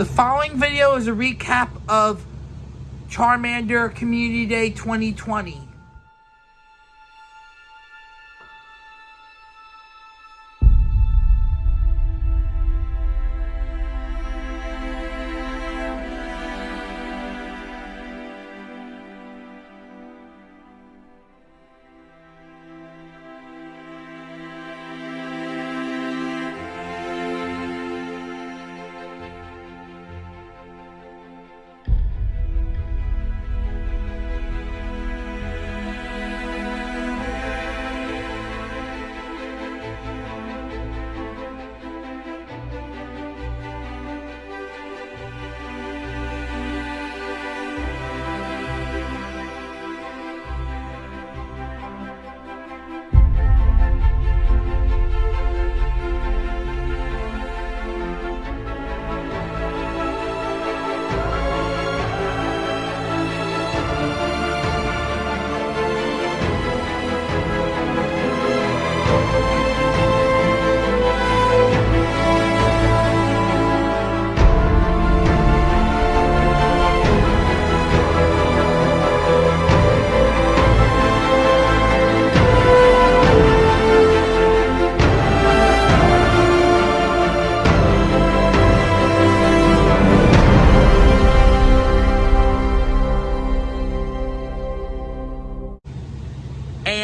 The following video is a recap of Charmander Community Day 2020.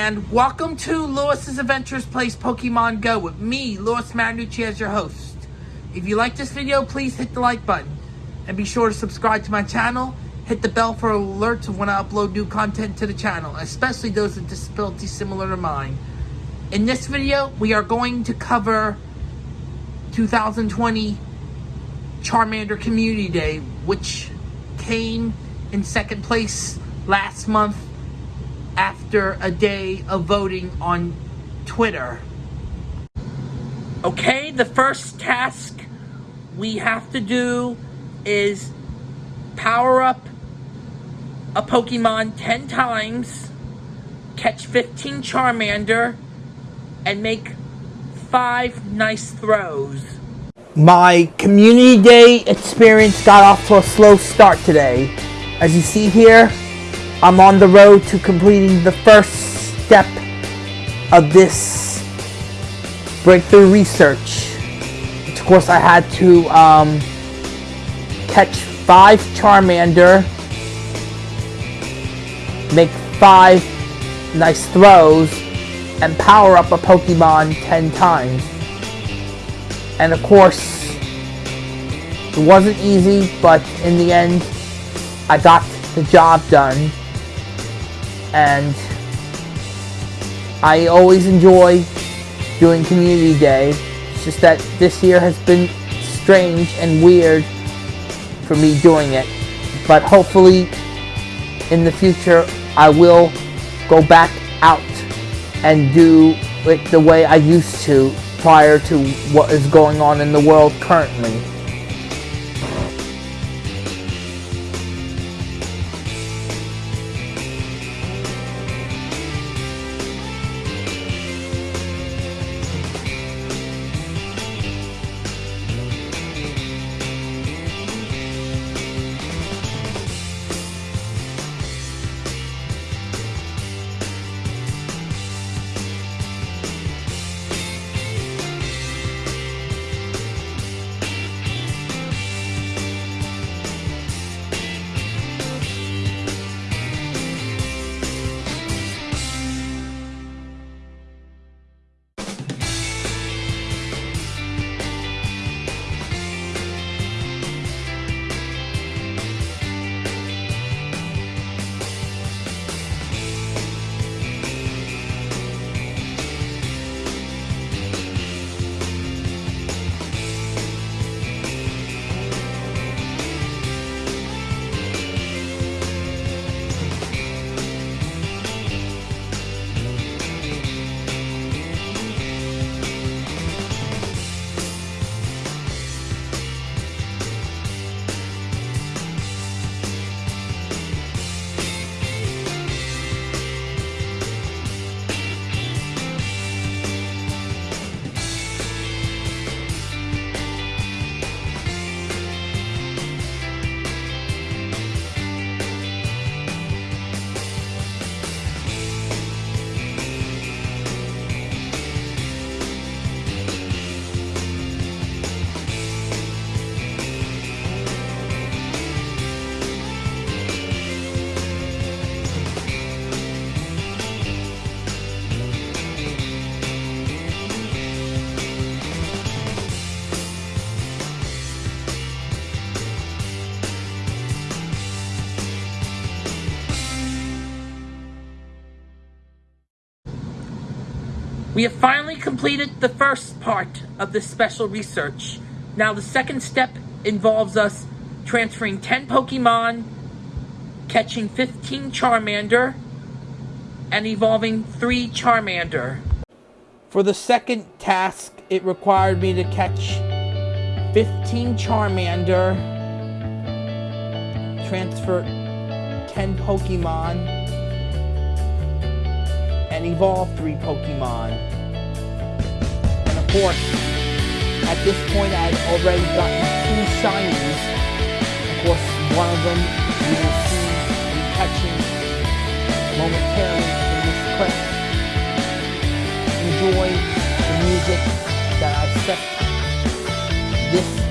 And welcome to Lewis's Adventures Plays Pokemon Go with me, Lewis Marinucci, as your host. If you like this video, please hit the like button. And be sure to subscribe to my channel. Hit the bell for alerts when I upload new content to the channel, especially those with disabilities similar to mine. In this video, we are going to cover 2020 Charmander Community Day, which came in second place last month after a day of voting on Twitter. Okay, the first task we have to do is power up a Pokemon 10 times, catch 15 Charmander, and make 5 nice throws. My community day experience got off to a slow start today. As you see here, I'm on the road to completing the first step of this breakthrough research. Of course, I had to um, catch five Charmander, make five nice throws, and power up a Pokemon 10 times. And of course, it wasn't easy, but in the end, I got the job done and I always enjoy doing community day. It's just that this year has been strange and weird for me doing it. But hopefully in the future I will go back out and do it the way I used to prior to what is going on in the world currently. We have finally completed the first part of this special research. Now the second step involves us transferring 10 Pokemon, catching 15 Charmander, and evolving 3 Charmander. For the second task, it required me to catch 15 Charmander, transfer 10 Pokemon, and evolve 3 Pokemon. And of course, at this point I had already gotten 2 shinies. Of course, one of them you will see me catching momentarily in this clip. Enjoy the music that I've set this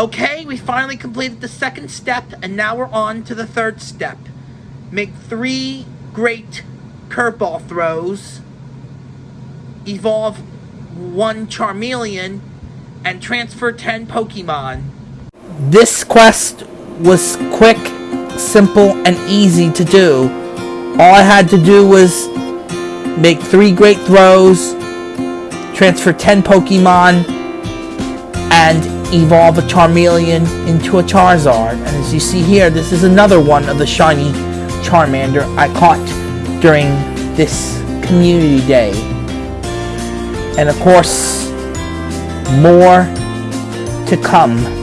Okay, we finally completed the second step, and now we're on to the third step. Make three great curveball throws, evolve one Charmeleon, and transfer 10 Pokemon. This quest was quick, simple, and easy to do. All I had to do was make three great throws, transfer 10 Pokemon, and evolve a Charmeleon into a Charizard. And as you see here, this is another one of the shiny Charmander I caught during this community day. And of course, more to come.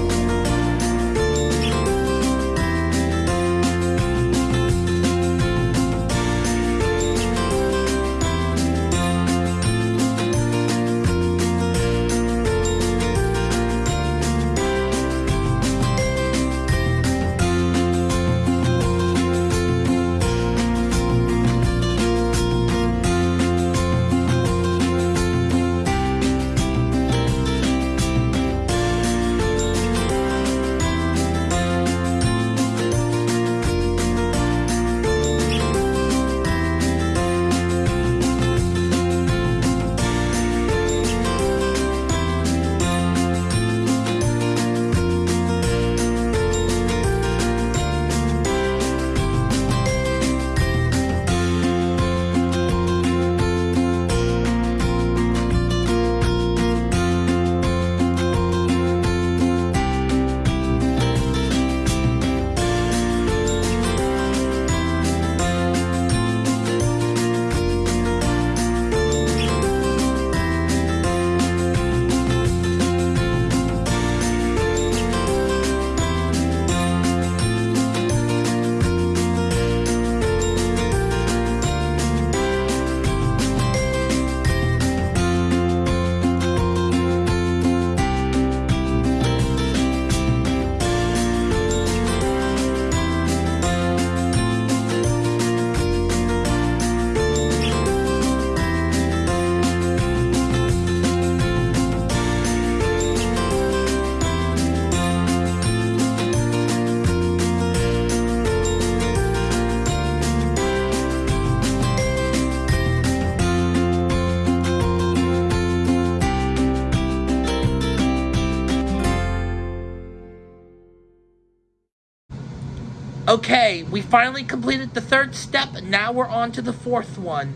Okay, we finally completed the third step, and now we're on to the fourth one,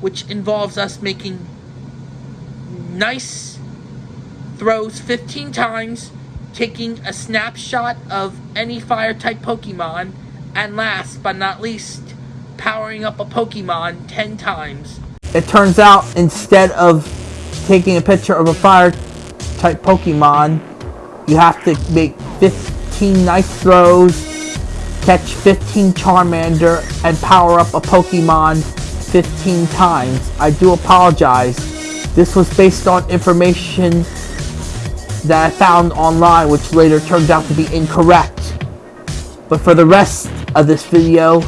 which involves us making nice throws 15 times, taking a snapshot of any fire-type Pokemon, and last but not least, powering up a Pokemon 10 times. It turns out, instead of taking a picture of a fire-type Pokemon, you have to make 15 nice throws catch 15 Charmander, and power up a Pokemon 15 times. I do apologize. This was based on information that I found online which later turned out to be incorrect. But for the rest of this video,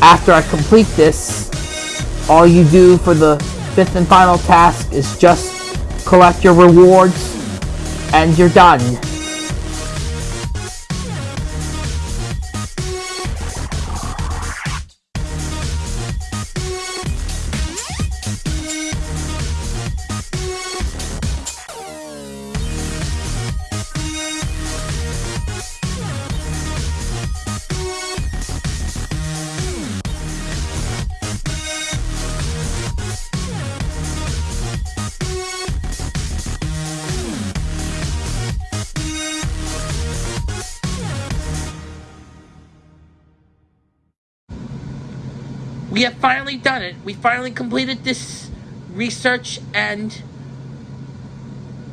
after I complete this, all you do for the fifth and final task is just collect your rewards and you're done. We have finally done it. We finally completed this research and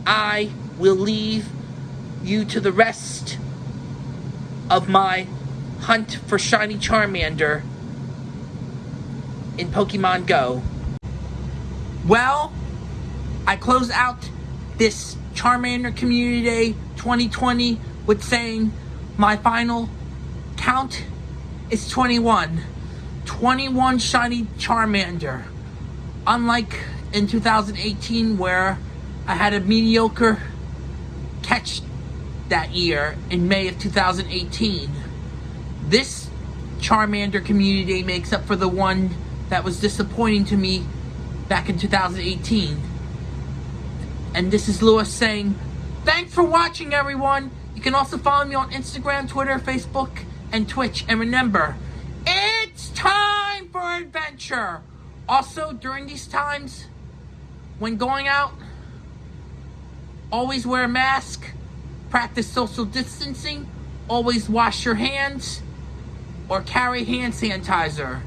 I will leave you to the rest of my hunt for Shiny Charmander in Pokemon Go. Well, I close out this Charmander Community Day 2020 with saying my final count is 21. 21 shiny Charmander. Unlike in 2018 where I had a mediocre catch that year in May of 2018. This Charmander Community Day makes up for the one that was disappointing to me back in 2018. And this is Lewis saying, thanks for watching everyone. You can also follow me on Instagram, Twitter, Facebook, and Twitch. And remember, for adventure. Also, during these times, when going out, always wear a mask, practice social distancing, always wash your hands, or carry hand sanitizer.